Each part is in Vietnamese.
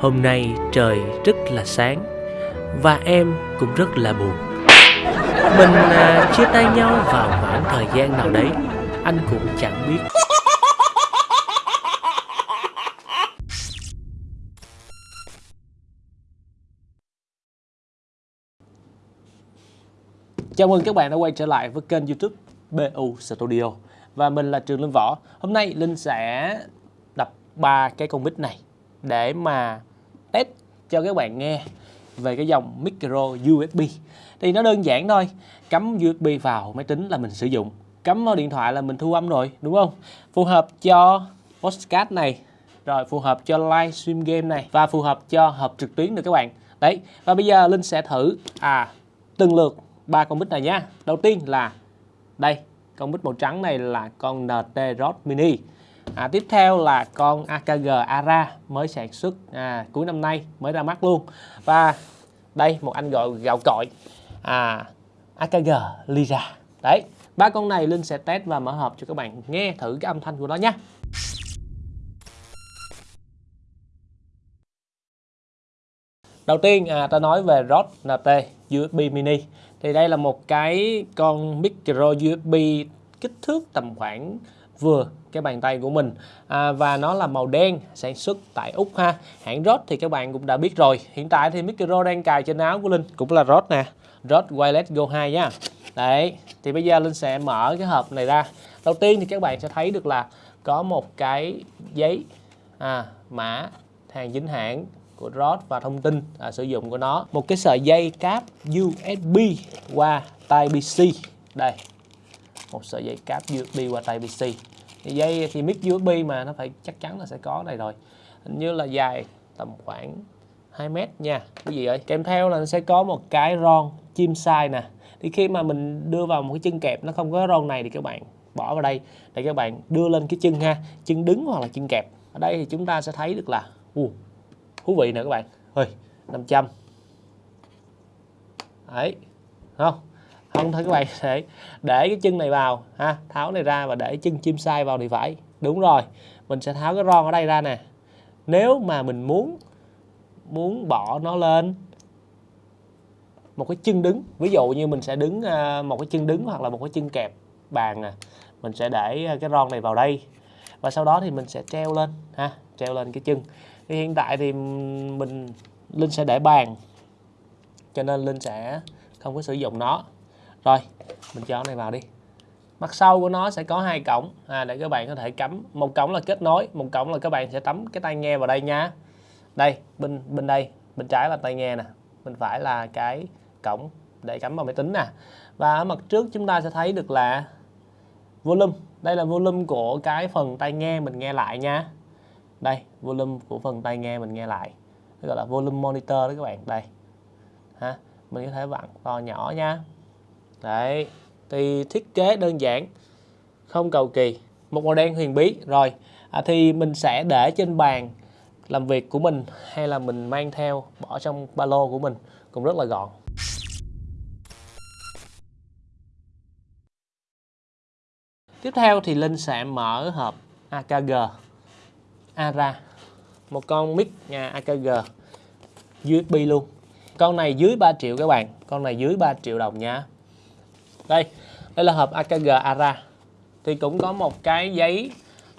Hôm nay trời rất là sáng và em cũng rất là buồn. Mình à, chia tay nhau vào khoảng thời gian nào đấy, anh cũng chẳng biết. Chào mừng các bạn đã quay trở lại với kênh youtube BU Studio Và mình là Trường Linh Võ Hôm nay Linh sẽ đập ba cái con mic này để mà test cho các bạn nghe về cái dòng micro USB Thì nó đơn giản thôi Cắm USB vào máy tính là mình sử dụng. Cắm vào điện thoại là mình thu âm rồi đúng không? Phù hợp cho podcast này Rồi phù hợp cho livestream game này Và phù hợp cho họp trực tuyến được các bạn. Đấy, và bây giờ Linh sẽ thử à từng lượt ba con mic này nhá. Đầu tiên là đây con mic màu trắng này là con NT Rod Mini à, tiếp theo là con AKG Ara mới sản xuất à, cuối năm nay mới ra mắt luôn. Và đây một anh gọi gạo cội à, AKG Lyra đấy ba con này Linh sẽ test và mở hộp cho các bạn nghe thử cái âm thanh của nó nhé. Đầu tiên à, ta nói về Rod NT USB Mini. Thì đây là một cái con micro USB kích thước tầm khoảng vừa cái bàn tay của mình. À, và nó là màu đen sản xuất tại Úc ha. Hãng Rode thì các bạn cũng đã biết rồi. Hiện tại thì micro đang cài trên áo của Linh. Cũng là Rode nè. Rode Wireless Go 2 nha. Đấy thì bây giờ Linh sẽ mở cái hộp này ra. Đầu tiên thì các bạn sẽ thấy được là có một cái giấy à, mã hàng chính hãng của Rode và thông tin à, sử dụng của nó. Một cái sợi dây cáp USB qua Type-C đây một sợi dây cáp USB qua tai PC thì dây thì mic USB mà nó phải chắc chắn là sẽ có đây rồi. Hình như là dài tầm khoảng 2 mét nha. Quý vị ơi kèm theo là nó sẽ có một cái ron chim sai nè. Thì khi mà mình đưa vào một cái chân kẹp nó không có ron này thì các bạn bỏ vào đây để các bạn đưa lên cái chân ha chân đứng hoặc là chân kẹp. Ở đây thì chúng ta sẽ thấy được là uh, thú vị nè các bạn. Ơi 500 đấy không? Không thôi các bạn để để cái chân này vào, ha, tháo này ra và để chân chim sai vào thì phải. Đúng rồi, mình sẽ tháo cái ron ở đây ra nè. Nếu mà mình muốn muốn bỏ nó lên một cái chân đứng, ví dụ như mình sẽ đứng à, một cái chân đứng hoặc là một cái chân kẹp bàn nè mình sẽ để à, cái ron này vào đây và sau đó thì mình sẽ treo lên, ha, treo lên cái chân. Thì hiện tại thì mình, linh sẽ để bàn cho nên linh sẽ không có sử dụng nó rồi mình cho này vào đi. Mặt sau của nó sẽ có hai cổng. À, để các bạn có thể cắm. Một cổng là kết nối một cổng là các bạn sẽ tắm cái tai nghe vào đây nha. Đây bên bên đây bên trái là tai nghe nè. Bên phải là cái cổng để cắm vào máy tính nè. Và ở mặt trước chúng ta sẽ thấy được là volume. Đây là volume của cái phần tai nghe mình nghe lại nha. Đây volume của phần tai nghe mình nghe lại. Gọi là volume monitor đó các bạn. Đây. Ha mình có thể vặn to nhỏ nha đấy thì thiết kế đơn giản không cầu kỳ một màu đen huyền bí. Rồi à, thì mình sẽ để trên bàn làm việc của mình hay là mình mang theo bỏ trong ba lô của mình cũng rất là gọn. Tiếp theo thì Linh sẽ mở hộp AKG ARA một con mic nhà AKG USB luôn. Con này dưới 3 triệu các bạn con này dưới 3 triệu đồng nha đây đây là hộp AKG ARA. Thì cũng có một cái giấy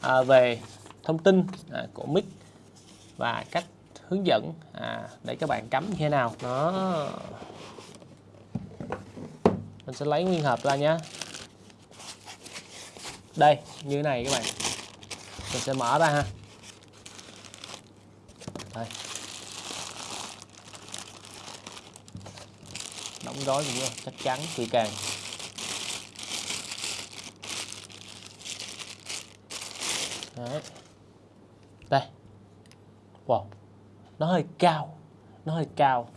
à, về thông tin à, của mic và cách hướng dẫn à, để các bạn cắm như thế nào. Nó mình sẽ lấy nguyên hộp ra nhé đây như thế này các bạn. Mình sẽ mở ra ha. Đây. Đóng gói cũng chắc chắn kỹ càng. Đấy. đây. Wow. Nó hơi cao. Nó hơi cao.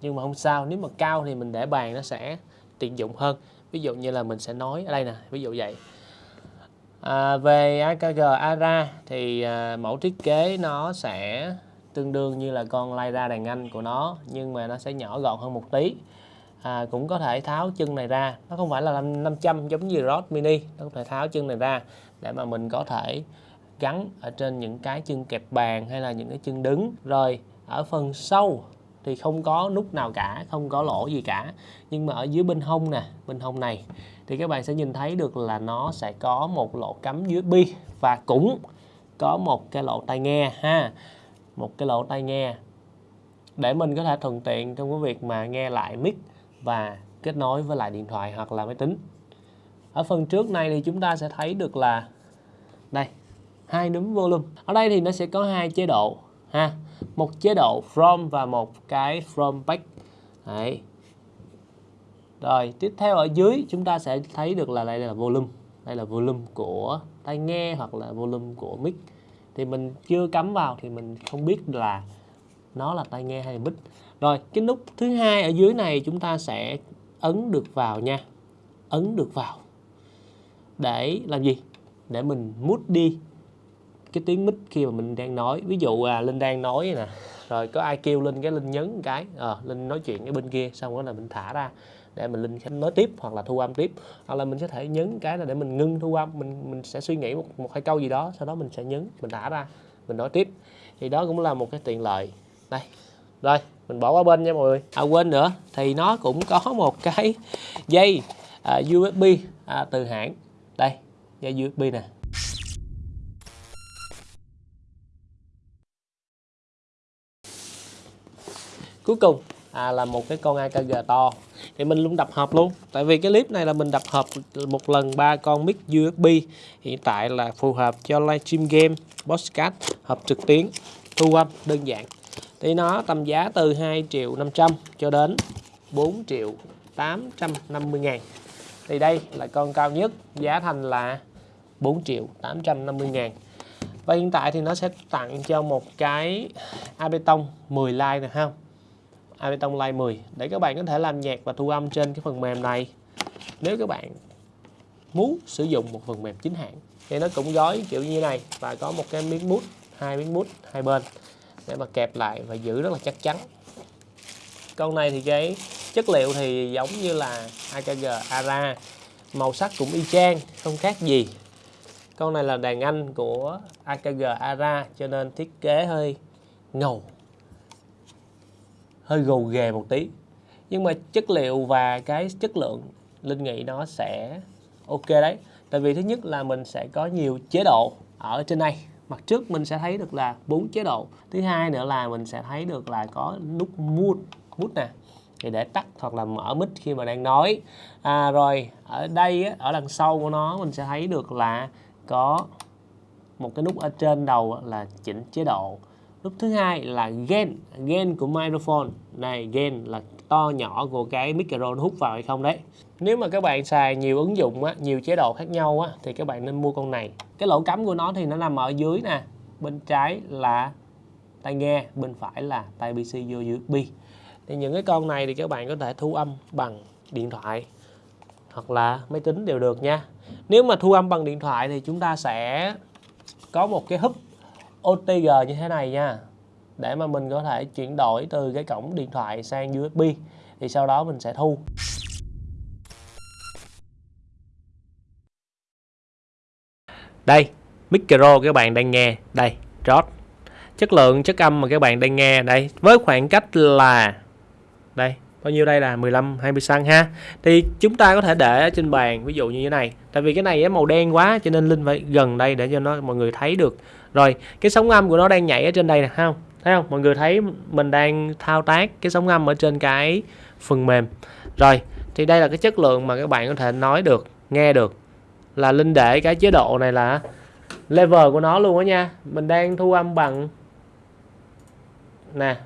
Nhưng mà không sao nếu mà cao thì mình để bàn nó sẽ tiện dụng hơn. Ví dụ như là mình sẽ nói ở đây nè ví dụ vậy. À, về AKG ARA thì à, mẫu thiết kế nó sẽ tương đương như là con Lyra đàn anh của nó nhưng mà nó sẽ nhỏ gọn hơn một tí à, cũng có thể tháo chân này ra. Nó không phải là 500 giống như rod Mini. Nó có thể tháo chân này ra để mà mình có thể gắn ở trên những cái chân kẹp bàn hay là những cái chân đứng. Rồi ở phần sau thì không có nút nào cả không có lỗ gì cả. Nhưng mà ở dưới bên hông nè bên hông này thì các bạn sẽ nhìn thấy được là nó sẽ có một lỗ cắm USB và cũng có một cái lỗ tai nghe ha. Một cái lỗ tai nghe để mình có thể thuận tiện trong cái việc mà nghe lại mic và kết nối với lại điện thoại hoặc là máy tính. Ở phần trước này thì chúng ta sẽ thấy được là đây, hai núm volume ở đây thì nó sẽ có hai chế độ, ha. Một chế độ from và một cái from back. Đấy. rồi, tiếp theo ở dưới chúng ta sẽ thấy được là đây là volume. Đây là volume của tai nghe hoặc là volume của mic. Thì mình chưa cắm vào thì mình không biết là nó là tai nghe hay mic rồi cái nút thứ hai ở dưới này chúng ta sẽ ấn được vào nha. Ấn được vào. Để làm gì? Để mình mút đi cái tiếng mic khi mà mình đang nói. Ví dụ à linh đang nói nè. Rồi có ai kêu linh cái linh nhấn cái. À, linh nói chuyện cái bên kia xong đó là mình thả ra để mình linh nói tiếp hoặc là thu âm tiếp. Hoặc là mình có thể nhấn cái là để mình ngưng thu âm. Mình mình sẽ suy nghĩ một, một hai câu gì đó sau đó mình sẽ nhấn mình thả ra mình nói tiếp. Thì đó cũng là một cái tiện lợi. Đây rồi mình bỏ qua bên nha mọi người. À quên nữa thì nó cũng có một cái dây à, USB à, từ hãng. Đây dây USB nè. Cuối cùng à, là một cái con AKG to. Thì mình luôn đập hộp luôn. Tại vì cái clip này là mình đập hộp một lần ba con mic USB hiện tại là phù hợp cho livestream game podcast hộp trực tuyến thu âm đơn giản thì nó tầm giá từ 2 triệu 500 cho đến 4 triệu 850 ngàn. Thì đây là con cao nhất, giá thành là 4 triệu 850 ngàn. Và hiện tại thì nó sẽ tặng cho một cái Abeton 10 like này không Abeton Live 10 để các bạn có thể làm nhạc và thu âm trên cái phần mềm này. Nếu các bạn muốn sử dụng một phần mềm chính hãng, thì nó cũng gói kiểu như này và có một cái miếng mút, hai miếng mút, hai bên để mà kẹp lại và giữ rất là chắc chắn. Con này thì cái chất liệu thì giống như là AKG ARA màu sắc cũng y chang, không khác gì. Con này là đàn anh của AKG ARA cho nên thiết kế hơi ngầu, hơi gồ ghề một tí. Nhưng mà chất liệu và cái chất lượng linh nghĩ nó sẽ ok đấy. Tại vì thứ nhất là mình sẽ có nhiều chế độ ở trên đây mặt trước mình sẽ thấy được là bốn chế độ. Thứ hai nữa là mình sẽ thấy được là có nút mute mute nè thì để tắt hoặc là mở mic khi mà đang nói. À, rồi ở đây ở đằng sau của nó mình sẽ thấy được là có một cái nút ở trên đầu là chỉnh chế độ. Nút thứ hai là gain gain của microphone. Này gain là to nhỏ của cái micro nó hút vào hay không đấy. Nếu mà các bạn xài nhiều ứng dụng á, nhiều chế độ khác nhau á, thì các bạn nên mua con này cái lỗ cắm của nó thì nó nằm ở dưới nè. Bên trái là tai nghe, bên phải là tai PC vô USB thì những cái con này thì các bạn có thể thu âm bằng điện thoại hoặc là máy tính đều được nha. Nếu mà thu âm bằng điện thoại thì chúng ta sẽ có một cái húp OTG như thế này nha. Để mà mình có thể chuyển đổi từ cái cổng điện thoại sang USB thì sau đó mình sẽ thu. Đây micro các bạn đang nghe. Đây rót chất lượng, chất âm mà các bạn đang nghe. Đây, với khoảng cách là, đây, bao nhiêu đây là? 15 20 xăng ha. Thì chúng ta có thể để ở trên bàn, ví dụ như thế này. Tại vì cái này màu đen quá, cho nên linh phải gần đây để cho nó, mọi người thấy được. Rồi, cái sóng âm của nó đang nhảy ở trên đây nè không? Thấy không? Mọi người thấy mình đang thao tác cái sóng âm ở trên cái phần mềm. Rồi, thì đây là cái chất lượng mà các bạn có thể nói được, nghe được là linh để cái chế độ này là level của nó luôn đó nha. Mình đang thu âm bằng nè,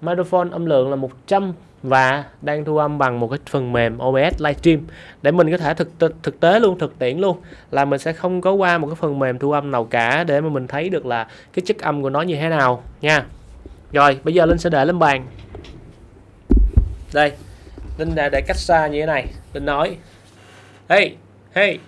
microphone âm lượng là 100 và đang thu âm bằng một cái phần mềm OBS Livestream. Để mình có thể thực thực tế luôn, thực tiễn luôn, là mình sẽ không có qua một cái phần mềm thu âm nào cả để mà mình thấy được là cái chất âm của nó như thế nào nha. Rồi, bây giờ Linh sẽ để lên bàn. Đây, Linh đã để cách xa như thế này. Linh nói, hey hey.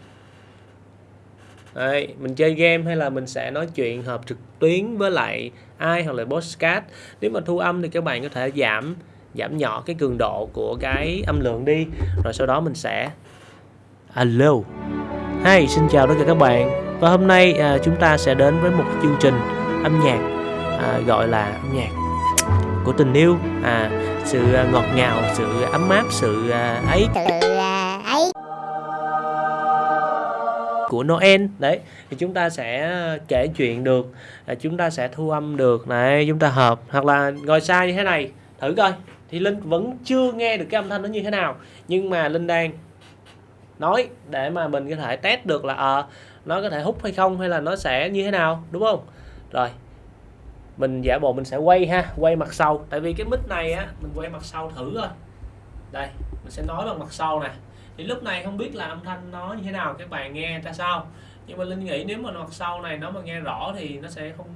Đấy, mình chơi game hay là mình sẽ nói chuyện họp trực tuyến với lại ai hoặc là podcast nếu mà thu âm thì các bạn có thể giảm giảm nhỏ cái cường độ của cái âm lượng đi. Rồi sau đó mình sẽ alo hey xin chào tất cả các bạn. Và hôm nay à, chúng ta sẽ đến với một chương trình âm nhạc à, gọi là âm nhạc của tình yêu. À sự à, ngọt ngào sự ấm áp sự à, ấy. Ấy của Noel. Đấy thì chúng ta sẽ ờ, kể chuyện được à, chúng ta sẽ thu âm được này chúng ta hợp. Hoặc là ngồi sai như thế này thử coi. Thì linh vẫn chưa nghe được cái âm thanh nó như thế nào. Nhưng mà linh đang nói để mà mình có thể test được là à, nó có thể hút hay không hay là nó sẽ như thế nào đúng không? Rồi mình giả bộ mình sẽ quay ha quay mặt sau. Tại vì cái mic này á mình quay mặt sau thử thôi. Đây mình sẽ nói bằng mặt sau nè thì lúc này không biết là âm thanh nó như thế nào các bạn nghe ra sao. Nhưng mà linh nghĩ nếu mà mặt sau này nó mà nghe rõ thì nó sẽ không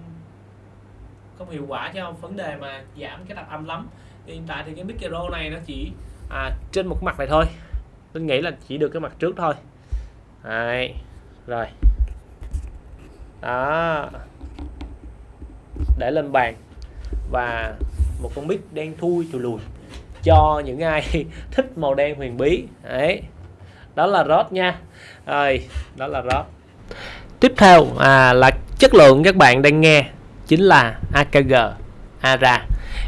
không hiệu quả cho vấn đề mà giảm cái tạp âm lắm. Thì hiện tại thì cái micro này nó chỉ à, trên một mặt này thôi. Linh nghĩ là chỉ được cái mặt trước thôi. Đấy. rồi. Đó. Để lên bàn. Và một con mic đen thui chùi lùi cho những ai thích màu đen huyền bí. Đấy đó là rod nha. Rồi đó là rod. Tiếp theo à, là chất lượng các bạn đang nghe chính là AKG ARA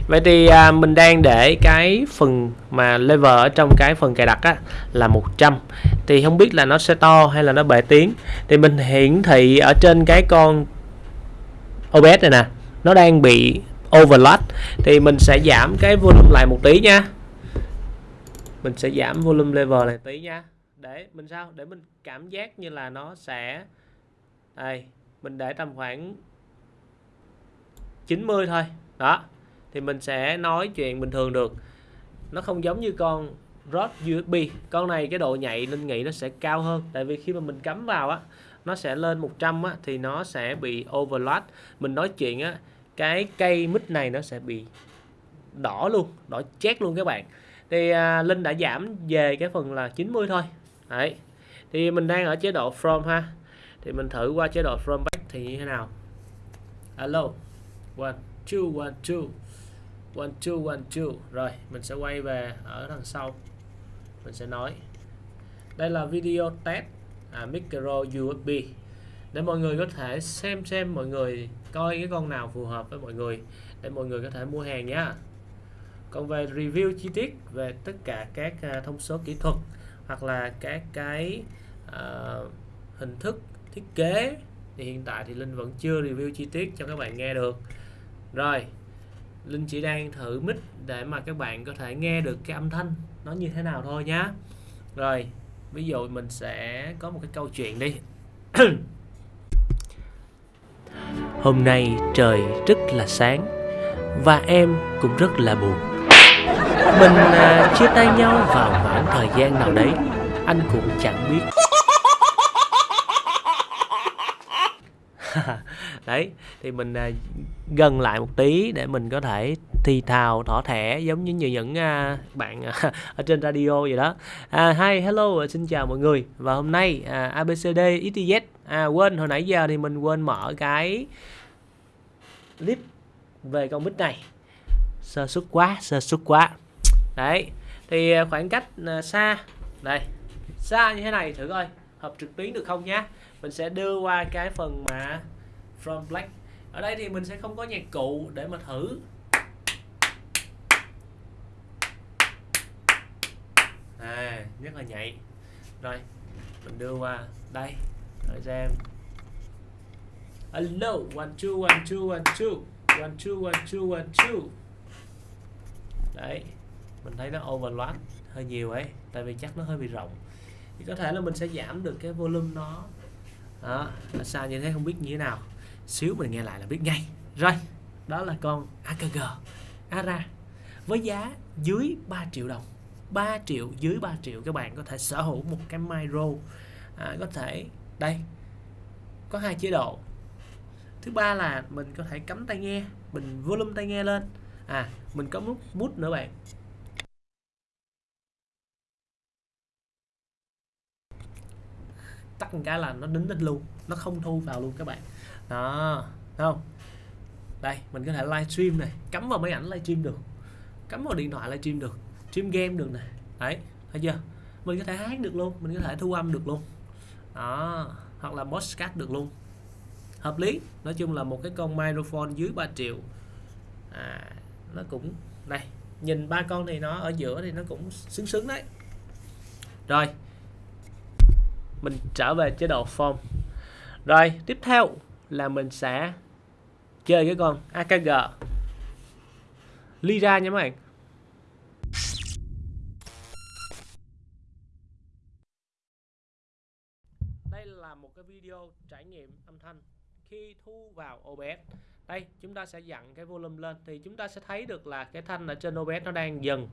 vậy thì à, mình đang để cái phần mà level ở trong cái phần cài đặt á, là 100 thì không biết là nó sẽ to hay là nó bể tiếng. Thì mình hiển thị ở trên cái con OBS này nè nó đang bị overload. Thì mình sẽ giảm cái volume lại một tí nha. Mình sẽ giảm volume level này tí nha để mình sao? Để mình cảm giác như là nó sẽ đây mình để tầm khoảng 90 thôi. Đó thì mình sẽ nói chuyện bình thường được. Nó không giống như con rod USB con này cái độ nhạy linh nghĩ nó sẽ cao hơn. Tại vì khi mà mình cắm vào á nó sẽ lên 100 á thì nó sẽ bị overload mình nói chuyện á cái cây mic này nó sẽ bị đỏ luôn đỏ chét luôn các bạn. Thì à, Linh đã giảm về cái phần là 90 thôi đấy. Thì mình đang ở chế độ from ha. Thì mình thử qua chế độ from back thì như thế nào? Alo. One two one two. One two one two. Rồi mình sẽ quay về ở đằng sau. Mình sẽ nói. Đây là video test à, micro USB để mọi người có thể xem xem mọi người coi cái con nào phù hợp với mọi người. Để mọi người có thể mua hàng nhé còn về review chi tiết về tất cả các à, thông số kỹ thuật hoặc là các cái uh, hình thức thiết kế thì hiện tại thì Linh vẫn chưa review chi tiết cho các bạn nghe được. Rồi Linh chỉ đang thử mic để mà các bạn có thể nghe được cái âm thanh nó như thế nào thôi nhá. Rồi ví dụ mình sẽ có một cái câu chuyện đi. Hôm nay trời rất là sáng và em cũng rất là buồn mình à, chia tay nhau vào khoảng thời gian nào đấy anh cũng chẳng biết. Đấy thì mình à, gần lại một tí để mình có thể thi thào thỏ thẻ giống như những à, bạn à, ở trên radio vậy đó. À, hi hello à, xin chào mọi người. Và hôm nay à, abcd xyz à quên hồi nãy giờ thì mình quên mở cái clip về con bít này. Sơ suất quá sơ suất quá đấy, thì à, khoảng cách à, xa, đây, xa như thế này thử coi, hợp trực tuyến được không nhá. Mình sẽ đưa qua cái phần mà from black. Ở đây thì mình sẽ không có nhạc cụ để mà thử. À rất là nhạy. Rồi, mình đưa qua, đây, thời gian. Hello, one, two one two one two. One two one two one, two. Đấy mình thấy nó overload hơi nhiều ấy tại vì chắc nó hơi bị rộng. Thì có thể là mình sẽ giảm được cái volume nó. Đó là sao như thế không biết như thế nào. Xíu mình nghe lại là biết ngay. Rồi đó là con AKG ARA. Với giá dưới 3 triệu đồng. 3 triệu dưới 3 triệu các bạn có thể sở hữu một cái micro à, có thể đây có hai chế độ. Thứ ba là mình có thể cắm tai nghe mình volume tai nghe lên. À mình có nút mút nữa bạn. Tắt một cái là nó đính đích luôn nó không thu vào luôn các bạn. Đó không? Đây mình có thể livestream này cắm vào máy ảnh livestream được cắm vào điện thoại livestream được stream game được này đấy thấy chưa? Mình có thể hát được luôn mình có thể thu âm được luôn. Đó hoặc là podcast được luôn. Hợp lý nói chung là một cái con microphone dưới 3 triệu. À, nó cũng này nhìn ba con thì nó ở giữa thì nó cũng xứng xứng đấy. Rồi mình trở về chế độ form. Rồi, tiếp theo là mình sẽ chơi cái con AKG Lyra nha mấy bạn. Đây là một cái video trải nghiệm âm thanh khi thu vào OBS đây, chúng ta sẽ dặn cái volume lên. Thì chúng ta sẽ thấy được là cái thanh ở trên OBS nó đang dần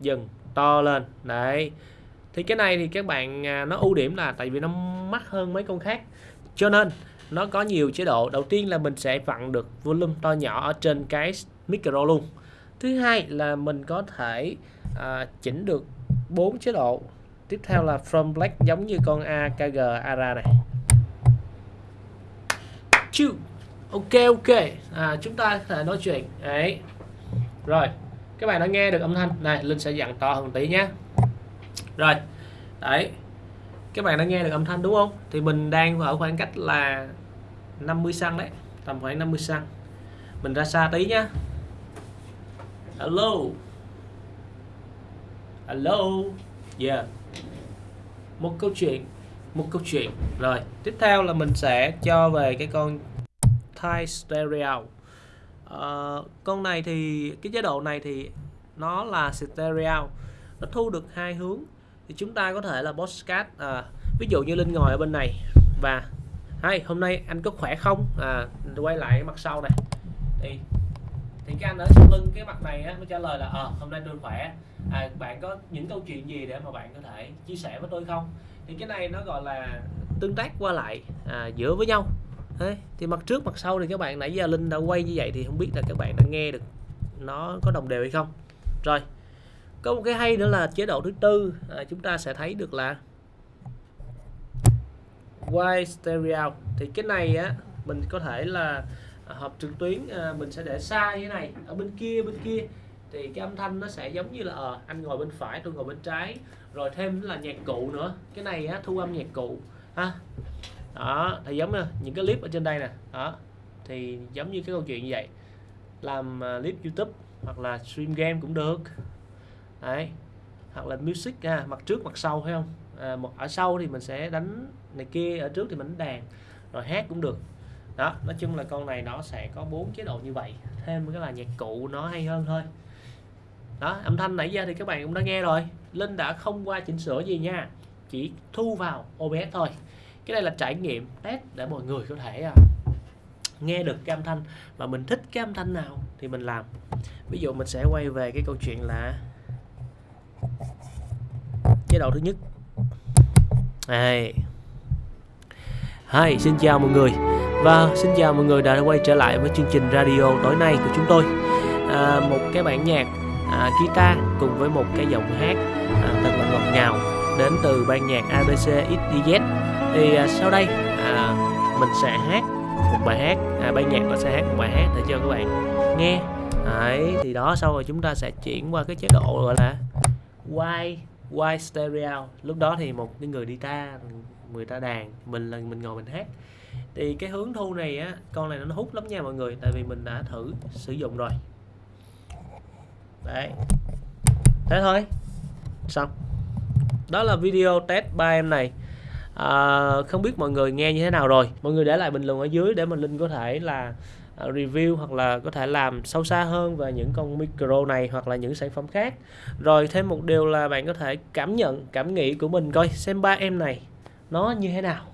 dần to lên. Đấy thì cái này thì các bạn à, nó ưu điểm là tại vì nó mắc hơn mấy con khác. Cho nên nó có nhiều chế độ. Đầu tiên là mình sẽ vặn được volume to nhỏ ở trên cái micro luôn. Thứ hai là mình có thể à, chỉnh được bốn chế độ. Tiếp theo là from black giống như con AKG ARA này. Chứ ok ok. À, chúng ta có thể nói chuyện. Đấy. Rồi các bạn đã nghe được âm thanh. Này linh sẽ dặn to hơn tí nhé rồi đấy. Các bạn đã nghe được âm thanh đúng không? Thì mình đang ở khoảng cách là 50 xăng đấy tầm khoảng 50 xăng. Mình ra xa tí nhá. Hello. Hello. Yeah. Một câu chuyện một câu chuyện. Rồi tiếp theo là mình sẽ cho về cái con Thai Stereo. Uh, con này thì cái chế độ này thì nó là stereo nó thu được hai hướng. Thì chúng ta có thể là postcard à, ví dụ như linh ngồi ở bên này. Và hay hôm nay anh có khỏe không? À, quay lại mặt sau này. Thì thì cái anh ở sau lưng cái mặt này á nó trả lời là ờ à, hôm nay tôi khỏe. À, bạn có những câu chuyện gì để mà bạn có thể chia sẻ với tôi không? Thì cái này nó gọi là tương tác qua lại à, giữa với nhau. Đấy, thì mặt trước mặt sau thì các bạn nãy giờ linh đã quay như vậy thì không biết là các bạn đã nghe được nó có đồng đều hay không. Rồi có một cái hay nữa là chế độ thứ tư à, chúng ta sẽ thấy được là wide stereo thì cái này á mình có thể là à, họp trực tuyến à, mình sẽ để xa như thế này ở bên kia bên kia. Thì cái âm thanh nó sẽ giống như là à, anh ngồi bên phải tôi ngồi bên trái. Rồi thêm là nhạc cụ nữa. Cái này á, thu âm nhạc cụ ha. Đó thì giống như những cái clip ở trên đây nè. Đó thì giống như cái câu chuyện như vậy. Làm à, clip YouTube hoặc là stream game cũng được đấy. Hoặc là music à, mặt trước mặt sau hay không? À, một ở sau thì mình sẽ đánh này kia ở trước thì mình đánh đàn rồi hát cũng được. Đó nói chung là con này nó sẽ có bốn chế độ như vậy thêm cái là nhạc cụ nó hay hơn thôi. Đó âm thanh nãy giờ thì các bạn cũng đã nghe rồi. Linh đã không qua chỉnh sửa gì nha chỉ thu vào OBS thôi. Cái này là trải nghiệm test để mọi người có thể à, nghe được cái âm thanh mà mình thích cái âm thanh nào thì mình làm. Ví dụ mình sẽ quay về cái câu chuyện là chế độ thứ nhất. Đây Hi, xin chào mọi người. Và xin chào mọi người đã quay trở lại với chương trình radio tối nay của chúng tôi. À, một cái bản nhạc à, guitar cùng với một cái giọng hát à, thật là ngọt ngào đến từ ban nhạc ABC XYZ thì à, sau đây à, mình sẽ hát một bài hát à, ban nhạc nó sẽ hát một bài hát để cho các bạn nghe. Đấy, thì đó sau rồi chúng ta sẽ chuyển qua cái chế độ gọi là wide wide stereo lúc đó thì một cái người đi ta người ta đàn mình là mình ngồi mình hát. Thì cái hướng thu này á con này nó hút lắm nha mọi người tại vì mình đã thử sử dụng rồi. Đấy. Thế thôi. Xong. Đó là video test ba em này. À, không biết mọi người nghe như thế nào rồi. Mọi người để lại bình luận ở dưới để mình linh có thể là Ờ, review hoặc là có thể làm sâu xa hơn về những con micro này hoặc là những sản phẩm khác. Rồi thêm một điều là bạn có thể cảm nhận cảm nghĩ của mình coi xem ba em này nó như thế nào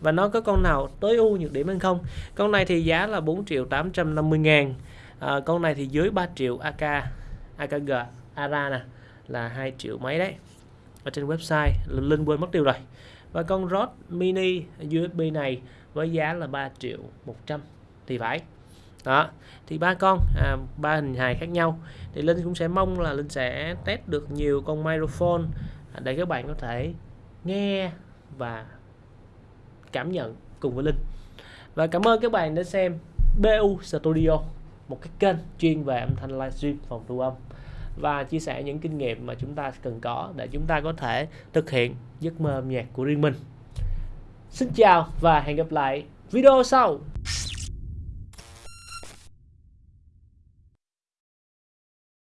và nó có con nào tối ưu nhược điểm hay không. Con này thì giá là 4 triệu 850 ngàn à, con này thì dưới 3 triệu AK AKG ARA nè là 2 triệu mấy đấy. Ở trên website Linh quên mất tiêu rồi. Và con Rod Mini USB này với giá là 3 triệu 100 thì phải đó. Thì ba con à, ba hình hài khác nhau. Thì Linh cũng sẽ mong là Linh sẽ test được nhiều con microphone à, để các bạn có thể nghe và cảm nhận cùng với Linh. Và cảm ơn các bạn đã xem BU Studio một cái kênh chuyên về âm thanh livestream phòng thu âm và chia sẻ những kinh nghiệm mà chúng ta cần có để chúng ta có thể thực hiện giấc mơ âm nhạc của riêng mình. Xin chào và hẹn gặp lại video sau.